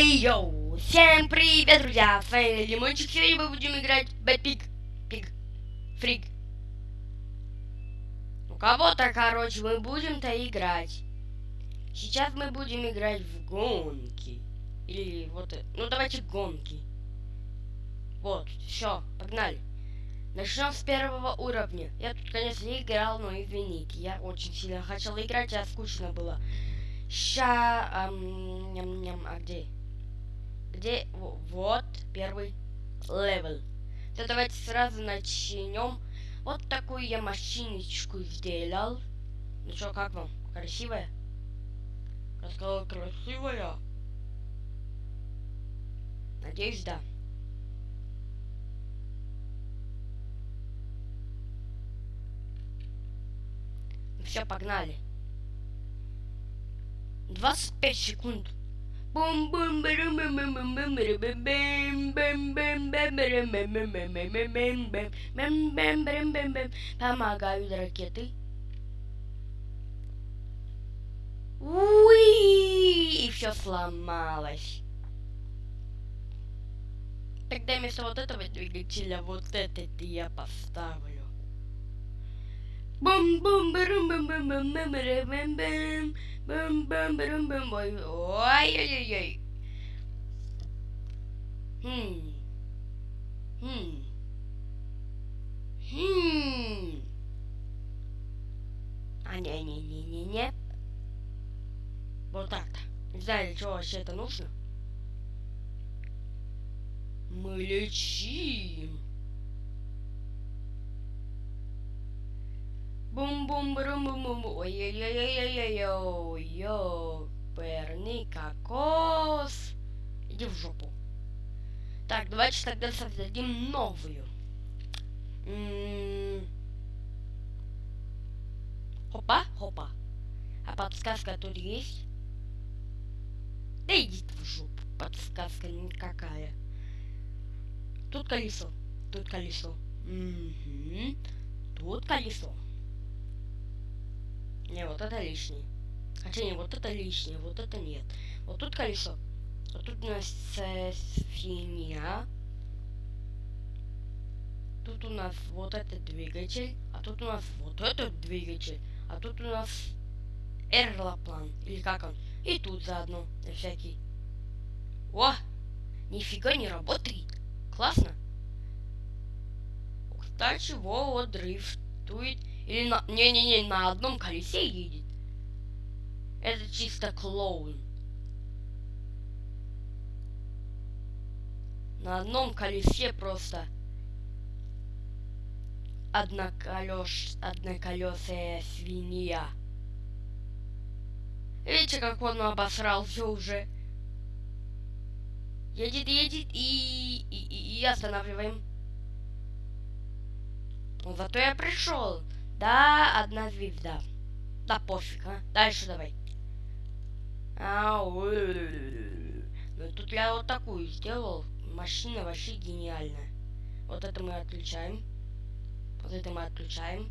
Эй, йоу! Всем привет, друзья! Вами Лимончик. Сегодня мы будем играть в Бэтпик. Пик. Фрик. У кого-то, короче, мы будем-то играть. Сейчас мы будем играть в гонки. Или вот... э, Ну, давайте гонки. Вот, все, погнали. Начнем с первого уровня. Я тут, конечно, не играл, но извините. Я очень сильно хотел играть, а скучно было. Ща... ам, ням, ням, а где? Где? Во- Вот, первый level. То давайте сразу начнем. Вот такую я машиночку сделал. Ну что, как вам? Красивая? Я сказала, красивая. Надеюсь, да. Все, погнали. 25 секунд. Помогают ракеты. Уи! И все сломалось. Тогда вместо вот этого двигателя вот этот я поставлю. Бум бум барум бум бум бум бум бару бум бэм бум бум барум бум ой ой ой ой Хм. Хм. Хм. А не не не не не. Вот так-то. Не знаю, для чего вообще это нужно. Мы лечим. Бум-бум брум бум бум ой ёперный кокос. Иди в жопу. Так, давайте тогда создадим новую. М, Хопа, хопа. А подсказка тут есть? Да иди в жопу. Подсказка никакая. Тут колесо. Тут колесо. Тут колесо. Не, вот это лишнее. Хотя не, вот это лишнее, вот это нет. Вот тут колесо. Вот тут у нас свинья. Тут у нас вот этот двигатель. А тут у нас вот этот двигатель. А тут у нас эрлоплан. Или как он. И тут заодно, на всякий. О! Нифига не работает. Классно. Кстати, во, вот дрифтует. Или на... Не-не-не, на одном колесе едет. Это чисто клоун. На одном колесе просто одноколеш... одноколесая свинья. Видите, как он обосрался уже? Едет, едет и, и, и останавливаем. Ну, зато я пришел. Да, одна звезда. Да пофиг, а. Дальше давай. Ау. Ну тут я вот такую сделал. Машина вообще гениальная. Вот это мы отключаем. Вот это мы отключаем.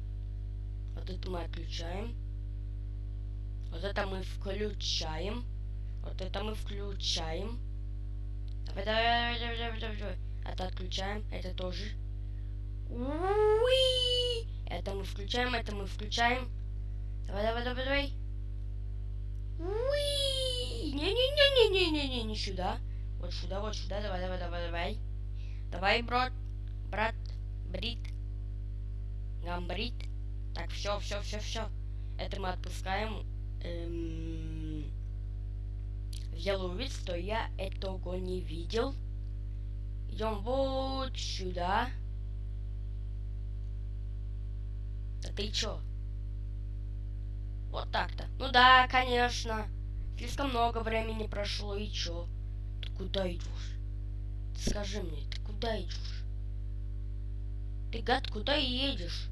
Вот это мы отключаем. Вот это мы включаем. Вот это мы включаем. Давай, давай, давай, давай, давай, давай. Это отключаем. Это тоже. Уи! Это мы включаем, это мы включаем. Давай, давай, давай, давай. Уи! Не-не-не-не-не-не-не, не сюда. Вот сюда, вот сюда. Давай, давай, давай, давай. Давай, брат, брат, брит, гамбрит. Так, все, все, все, все. Это мы отпускаем. Эм... Сделаю вид, что я этого не видел. Идем вот сюда. Да ты чё? Вот так-то. Ну да, конечно. Слишком много времени прошло, и чё? Ты куда идешь? Скажи мне, ты куда идешь? Ты, гад, куда едешь?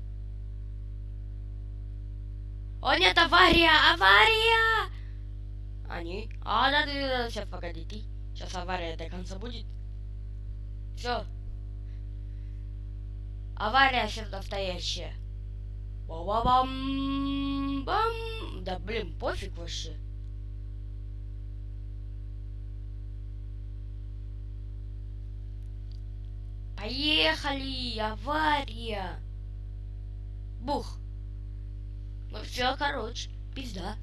О, нет, авария! Авария! Они? А, да, да, да, сейчас, погоди, ты. Сейчас авария до конца будет. Все. Авария сейчас настоящая. Ба-ба-бам! Бам! Да блин, пофиг вообще. Поехали! Авария! Бух! Ну все, короче, пизда.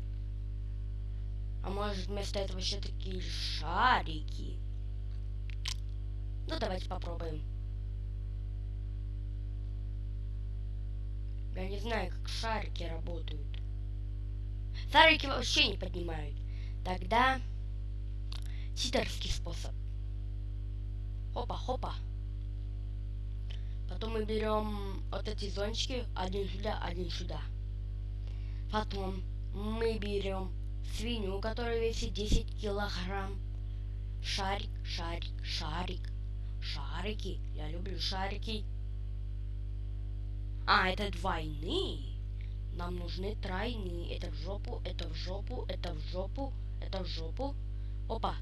А может вместо этого вообще такие шарики? Ну давайте попробуем. Я не знаю, как шарики работают. Шарики вообще не поднимают. Тогда ситерский способ. Хопа-хопа. Потом мы берем вот эти зонтики, один сюда, один сюда. Потом мы берем свинью, которая весит 10 килограмм. Шарик, шарик, шарик. Шарики. Я люблю шарики. А, это двойные. Нам нужны тройные. Это в жопу, это в жопу, это в жопу, это в жопу. Опа.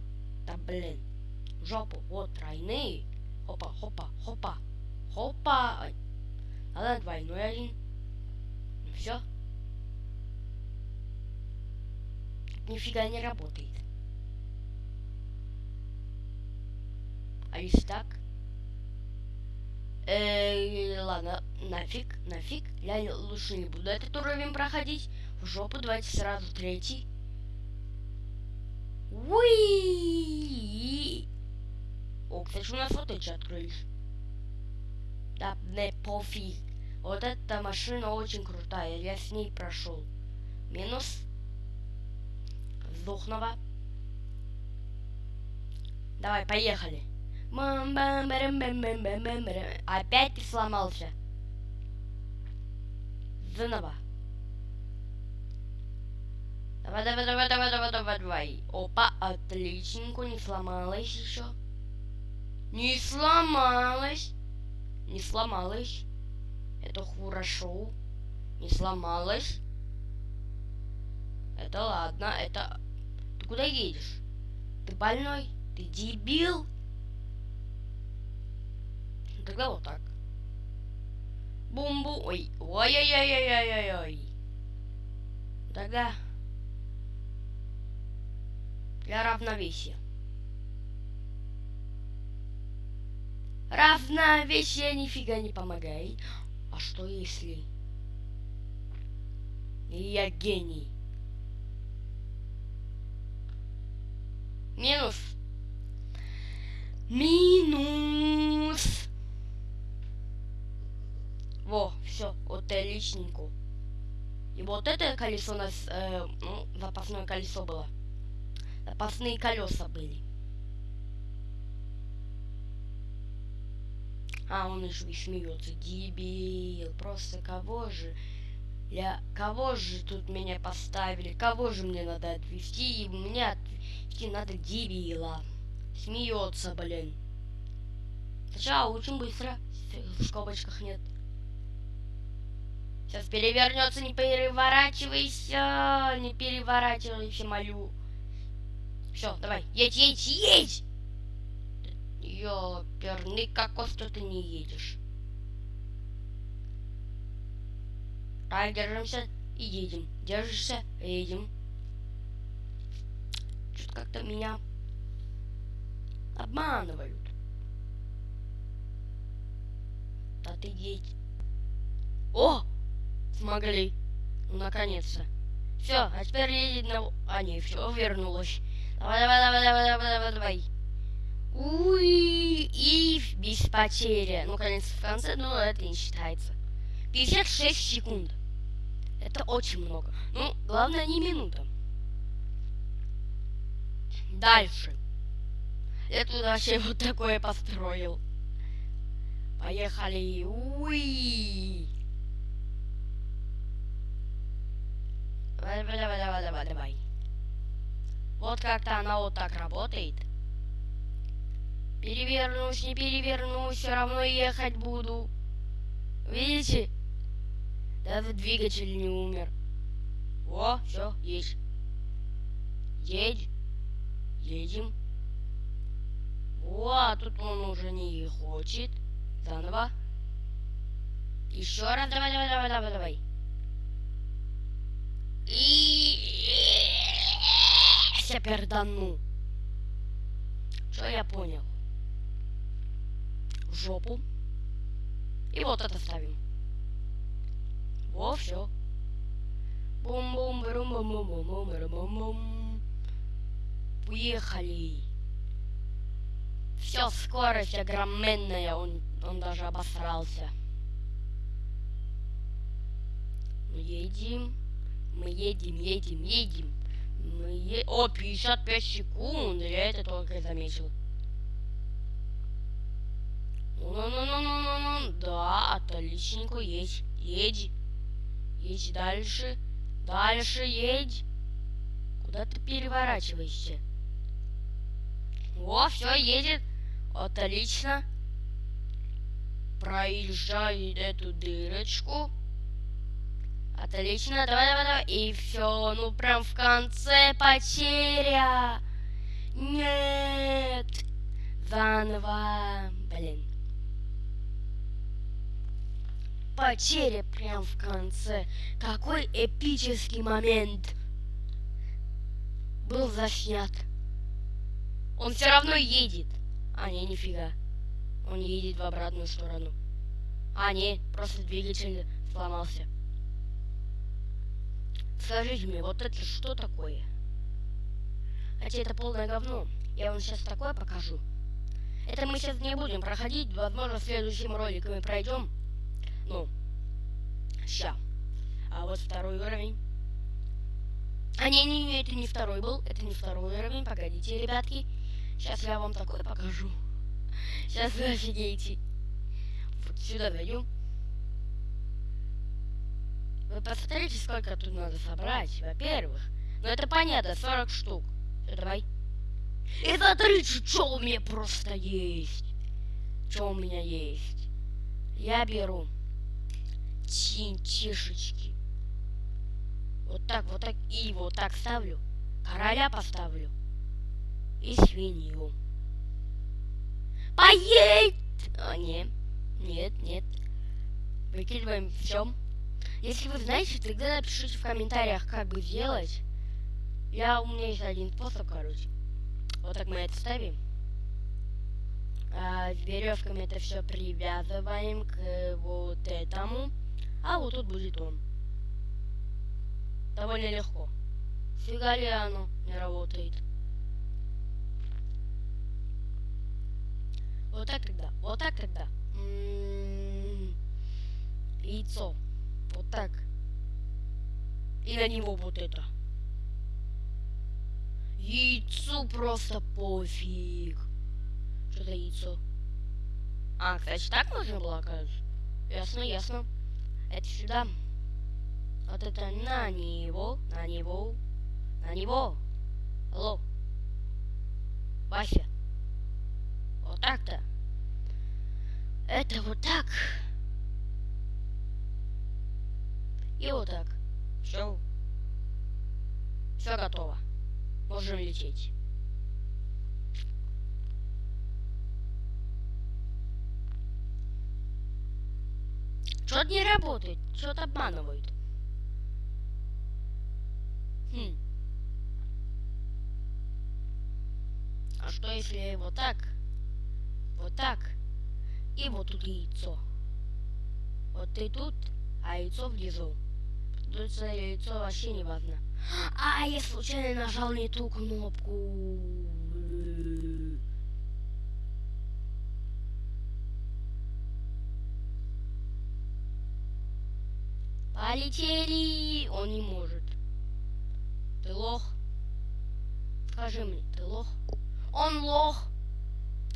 Да блин. В жопу. Вот тройные. Хопа, хопа, хопа. Хопа. Надо двойной один. Ну все. Нифига не работает. А если так? Э, ладно, нафиг, нафиг. Я лучше не буду этот уровень проходить. В жопу давайте сразу третий. Уи! О, кстати, у нас вот эти открылись. Да, не пофиг. Вот эта машина очень крутая. Я с ней прошел. Минус. Сдохного. Давай, поехали. Опять ты сломался. Заново. Давай, давай, давай, давай, давай, давай, давай. Опа, отличненько, не сломалась еще. Не сломалась. Не сломалась. Это хорошо. Не сломалась. Это ладно, это... Ты куда едешь? Ты больной? Ты дебил? Тогда вот так. Бум-бум. Ой. Ой-ой-ой-ой-ой-ой. Тогда для равновесия. Равновесие нифига не помогает. А что если... Я гений. Минус. Минус. Отличненько. И вот это колесо у нас, э, ну, запасное колесо было. Запасные колеса были. А, он еще и смеется. Дебил. Просто кого же... Я... Кого же тут меня поставили? Кого же мне надо отвезти? И мне отвезти надо дебила. Смеется, блин. Сначала очень быстро. В скобочках нет. Сейчас перевернется, не переворачивайся. Не переворачивайся, молю. Все, давай, едь, едь, едь! Ёперный кокос, что ты не едешь. Так, держимся и едем. Держишься, едем. Что-то как-то меня обманывают. Да ты едь. О! Смогли. Ну, наконец-то. Все, а теперь едет на... А, не, все, вернулось. Давай, давай, давай, давай, давай, давай, давай. Уй, и без потери. Ну, конец в конце, но это не считается. 56 секунд. Это очень много. Ну, главное не минута. Дальше. Я тут вообще вот такое построил. Поехали. Уи. Давай, давай, давай, давай, давай. Вот как-то она вот так работает. Перевернусь, не перевернусь, все равно ехать буду. Видите? Даже двигатель не умер. О, все, есть. Едь. Едем. О, тут он уже не хочет. Заново. Еще раз, давай, давай, давай, давай, давай. И я пердану. Что я понял? в жопу. И вот это ставим. Во, все. бум бум бум бум бум бум бум бум бум Уехали. Все, скорость огроменная, он, он даже обосрался. Мы едем, мы едем, едем, едем. Мы е... О, 55 секунд, я это только заметил. Ну-ну-ну-ну-ну-ну. Да, отличненько, едь, едь. Едь дальше. Дальше едь. Куда ты переворачиваешься? О, все, едет. Отлично. Проезжает эту дырочку. Отлично, давай, давай, давай. И все, ну прям в конце потеря. Нет. Заново. Блин. Потеря прям в конце. Какой эпический момент. Был заснят. Он все равно едет. А, не, нифига. Он едет в обратную сторону. А, не, просто двигатель сломался. Скажите мне, вот это что такое? Хотя это полное говно. Я вам сейчас такое покажу. Это мы сейчас не будем проходить. Возможно, в следующем ролике мы пройдем. Ну, ща. А вот второй уровень. А не-не-не, это не второй был. Это не второй уровень. Погодите, ребятки. Сейчас я вам такое покажу. Сейчас вы офигеете. Вот сюда зайдем. Вы посмотрите, сколько тут надо собрать, во-первых. Ну это понятно, 40 штук. Все, давай. И смотрите, что у меня просто есть. Что у меня есть. Я беру тинтишечки. Вот так, вот так. И вот так ставлю. Короля поставлю. И свинью. Поедь! А, нет. Нет, нет. Выкидываем все. Если вы знаете, тогда напишите в комментариях, как бы сделать. Я, у меня есть один способ, короче. Вот так мы это ставим. А, веревками это все привязываем к вот этому. А вот тут будет он. Довольно легко. Фига ли оно не работает. Вот так тогда. Вот так тогда. М -м -м яйцо. Вот так. И на него вот это. Яйцу просто пофиг. Что за яйцо? А, кстати, так можно было, оказывается. Ясно, ясно. Это сюда. Вот это на него, на него, на него. Алло. Вася. Вот так-то. Это вот так. И вот так. Все. Все готово. Можем лететь. Что-то не работает. Что-то обманывают. Хм. А что если вот так? Вот так. И вот тут яйцо. Вот ты тут, а яйцо внизу. Тут яйцо вообще не важно. А, я случайно нажал не ту кнопку. Полетели! Он не может. Ты лох? Скажи мне, ты лох? Он лох!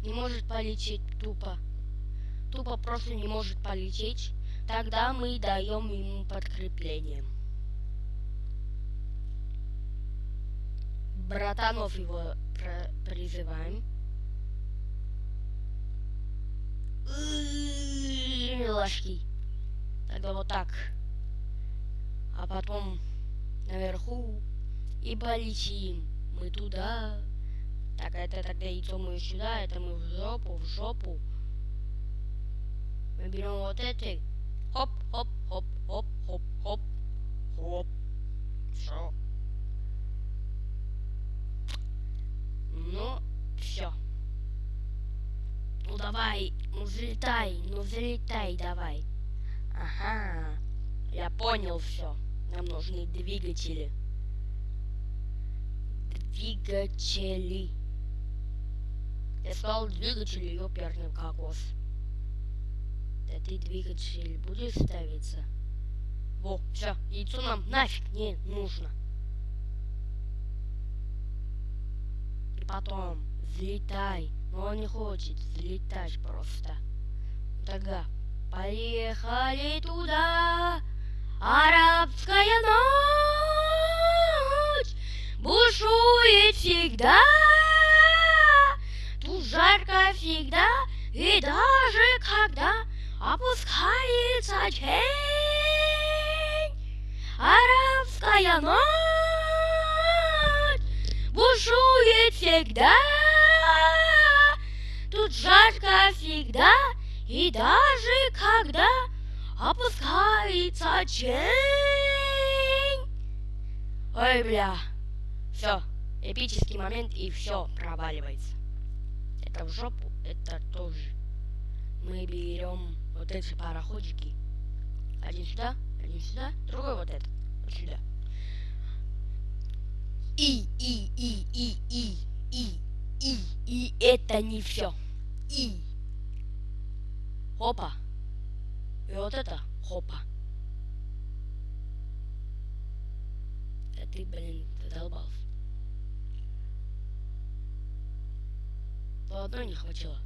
Не может полететь тупо. Тупо просто не может полететь. Тогда мы даем ему подкрепление. Братанов его призываем. Ложки. Тогда вот так. А потом наверху и полетим. Мы туда. Так, это тогда яйцо мы сюда, это мы в жопу, в жопу. Мы берем вот эти Хоп, хоп, хоп, хоп, хоп, хоп, хоп. Все. Ну, все. давай, ну взлетай, ну взлетай давай. Ага, я понял все. Нам нужны двигатели. Двигатели. Я сказал двигатели, ёперный кокос. Да ты двигатель будешь ставиться? Во, все, яйцо нам нафиг не нужно. И потом, взлетай. Но он не хочет взлетать просто. Тогда поехали туда. Арабская ночь бушует всегда. Тут жарко всегда, и даже когда опускается день. Арабская ночь бушует всегда. Тут жарко всегда, и даже когда опускается день. Ой, бля. Все, эпический момент, и все проваливается. Это в жопу, это тоже. Мы берем вот эти пароходики. Один сюда, один сюда, другой вот этот. Вот сюда. И, и, и, и, и, и, и, и это не все. И. Хопа. И вот это хопа. Да ты, блин, задолбался. То одной не хватило.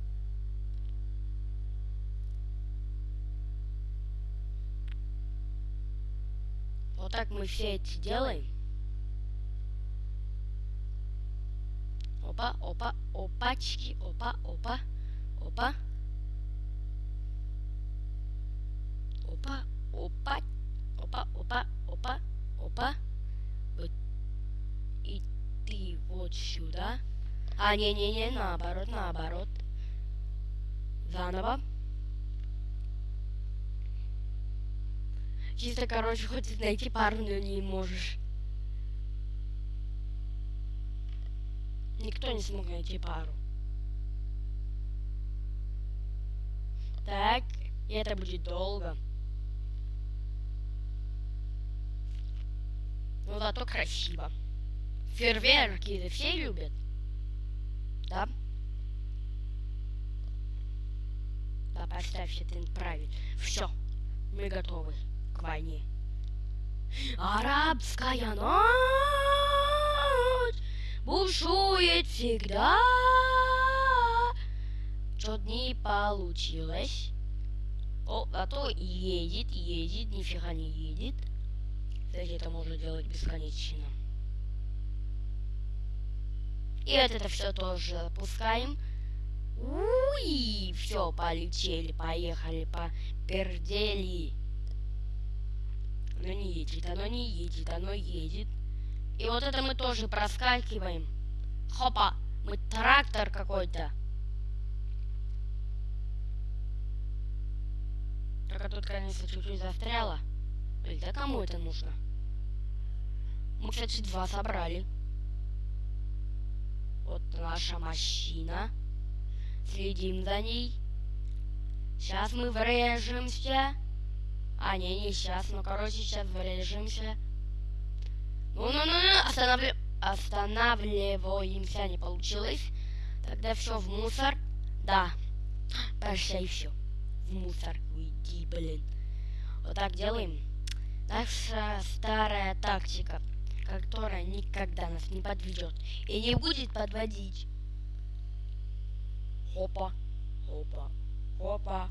Вот так мы все эти делаем. Опа, опа, опачки, опа, опа, опа. Опа, опа, опа, опа, опа, опа. Вот. И ты вот сюда. А, не-не-не, наоборот, наоборот. Заново. Чисто, короче, хочешь найти пару, но не можешь. Никто не смог найти пару. Так, и это будет долго. Ну, зато красиво. Фейерверки все любят. Да? Да, поставь это правильно. Все, мы готовы к войне. Арабская ночь бушует всегда. Что-то не получилось. О, а то едет, едет, нифига не едет. Кстати, это можно делать бесконечно. И вот это все тоже запускаем. Уи, все, полетели, поехали, попердели. Оно не едет, оно не едет, оно едет. И вот это мы тоже проскакиваем. Хопа, мы трактор какой-то. Только тут, конечно, чуть-чуть застряло. Блин, да кому это нужно? Мы, кстати, два собрали. Вот наша машина. Следим за ней. Сейчас мы врежемся. А, не, не сейчас. Ну, короче, сейчас врежемся. Ну-ну-ну, останавли... останавливаемся. Не получилось. Тогда все в мусор. Да. Прощай, все. В мусор уйди, блин. Вот так делаем. Наша старая тактика, которая никогда нас не подведет и не будет подводить. Хопа, хопа, хопа,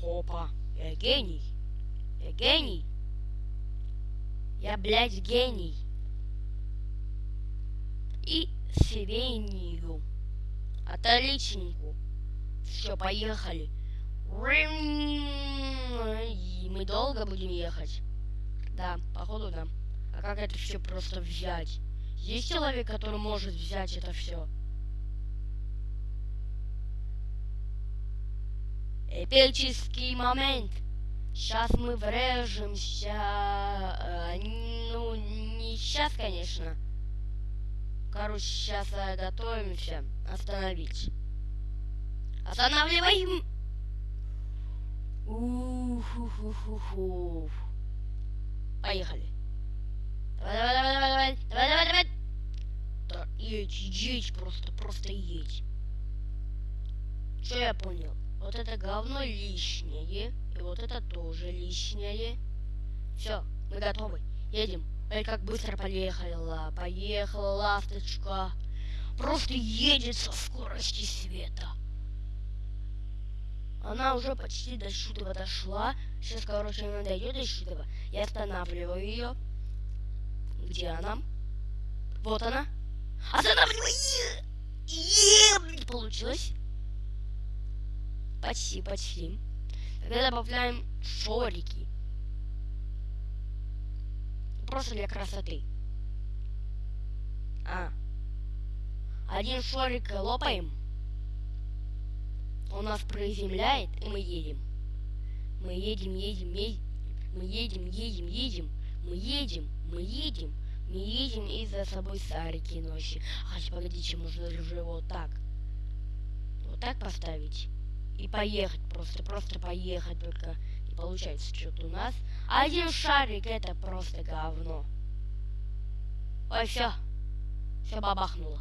хопа. Я гений. Я гений. Я, блядь, гений. И сирению. Отличненько. Все, поехали. И мы долго будем ехать. Да, походу да. А как это все просто взять? Есть человек, который может взять это все? Эпический момент. Сейчас мы врежемся. Э, ну, не сейчас, конечно. Короче, сейчас готовимся остановить. Останавливаем. Ух-ух-ух-ух. Поехали. Давай, давай, давай, давай, давай, давай, давай. Да, едь, едь просто, просто едь. Что я понял? Вот это говно лишнее, и вот это тоже лишнее. Все, мы готовы. Едем. Эй, как быстро поехала. Поехала ласточка. Просто едет со скорости света. Она уже почти до Шутова дошла. Сейчас, короче, она дойдет до Шутова. Я останавливаю ее. Где она? Вот она. Останавливаю! Е Получилось. Почти, почти. Тогда добавляем шорики. Просто для красоты. А. Один шорик лопаем. Он нас приземляет, и мы едем. Мы едем, едем, едем. Мы едем, едем, едем. Мы едем, мы едем. Мы едем и за собой сарики носим. А, погодите, можно же вот так. Вот так поставить. И поехать просто, просто поехать, только не получается что-то у нас. Один шарик это просто говно. Ой, все. Все бабахнуло.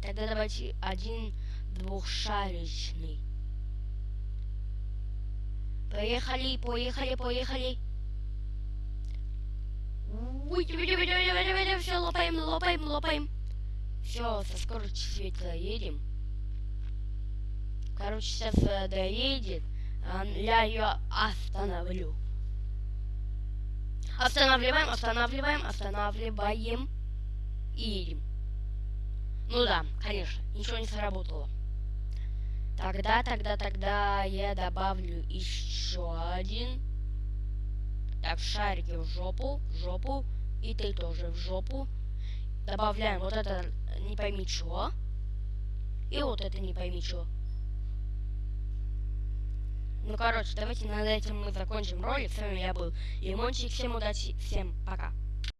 Тогда давайте один двухшаричный. Поехали, поехали, поехали. Все, лопаем, лопаем, лопаем. Все, со скоростью света едем. Короче, сейчас э, доедет. Э, я ее остановлю. Останавливаем, останавливаем, останавливаем. И едем. Ну да, конечно, ничего не сработало. Тогда, тогда, тогда я добавлю еще один. Так, шарики в жопу, в жопу. И ты тоже в жопу. Добавляем вот это не пойми что. И вот это не пойми что. Ну, короче, давайте над этим мы закончим ролик. С вами я был Лимончик. Всем удачи, всем пока.